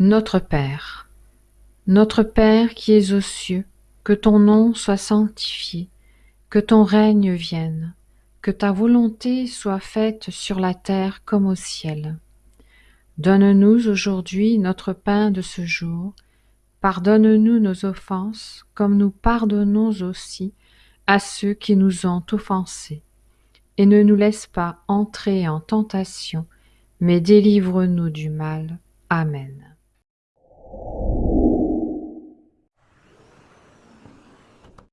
Notre Père, Notre Père qui es aux cieux, que ton nom soit sanctifié, que ton règne vienne, que ta volonté soit faite sur la terre comme au ciel. Donne-nous aujourd'hui notre pain de ce jour. Pardonne-nous nos offenses, comme nous pardonnons aussi à ceux qui nous ont offensés. Et ne nous laisse pas entrer en tentation, mais délivre-nous du mal. Amen.